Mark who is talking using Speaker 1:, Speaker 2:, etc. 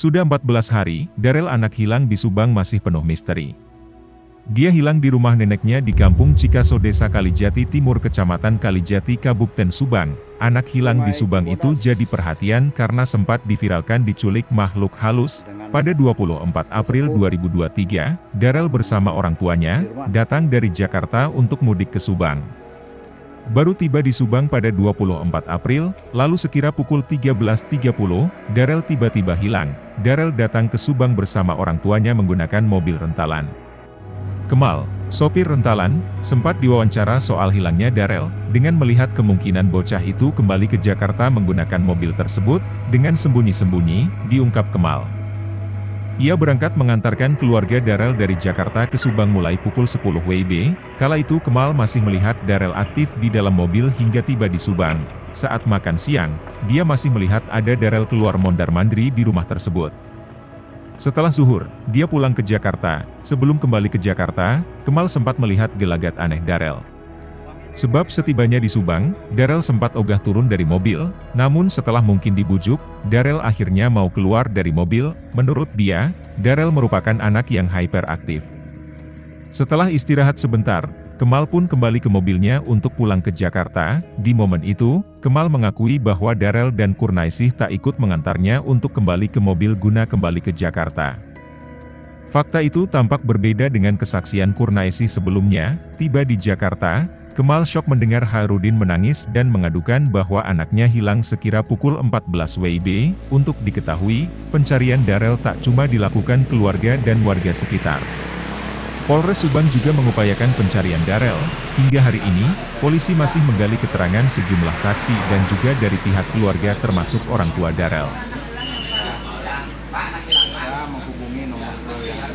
Speaker 1: Sudah 14 hari, Darel anak hilang di Subang masih penuh misteri. Dia hilang di rumah neneknya di Kampung Cikaso Desa Kalijati Timur Kecamatan Kalijati Kabupaten Subang. Anak hilang di Subang itu jadi perhatian karena sempat diviralkan diculik makhluk halus. Pada 24 April 2023, Darel bersama orang tuanya, datang dari Jakarta untuk mudik ke Subang. Baru tiba di Subang pada 24 April, lalu sekira pukul 13.30, Darel tiba-tiba hilang. Darel datang ke Subang bersama orang tuanya menggunakan mobil rentalan. Kemal, sopir rentalan, sempat diwawancara soal hilangnya Darel, dengan melihat kemungkinan bocah itu kembali ke Jakarta menggunakan mobil tersebut, dengan sembunyi-sembunyi, diungkap Kemal. Ia berangkat mengantarkan keluarga Darel dari Jakarta ke Subang mulai pukul 10 WIB, kala itu Kemal masih melihat Darel aktif di dalam mobil hingga tiba di Subang. Saat makan siang, dia masih melihat ada Darel keluar mondar-mandiri di rumah tersebut. Setelah zuhur, dia pulang ke Jakarta. Sebelum kembali ke Jakarta, Kemal sempat melihat gelagat aneh Darel. Sebab setibanya di Subang, Darel sempat ogah turun dari mobil, namun setelah mungkin dibujuk, Darel akhirnya mau keluar dari mobil, menurut dia, Darel merupakan anak yang hyperaktif. Setelah istirahat sebentar, Kemal pun kembali ke mobilnya untuk pulang ke Jakarta, di momen itu, Kemal mengakui bahwa Darel dan Kurnaisih tak ikut mengantarnya untuk kembali ke mobil guna kembali ke Jakarta. Fakta itu tampak berbeda dengan kesaksian Kurnaisi sebelumnya, tiba di Jakarta, Kemal shock mendengar Harudin menangis dan mengadukan bahwa anaknya hilang sekira pukul 14 WIB. Untuk diketahui, pencarian Darel tak cuma dilakukan keluarga dan warga sekitar. Polres Subang juga mengupayakan pencarian Darel. Hingga hari ini, polisi masih menggali keterangan sejumlah saksi dan juga dari pihak keluarga termasuk orang tua Darel.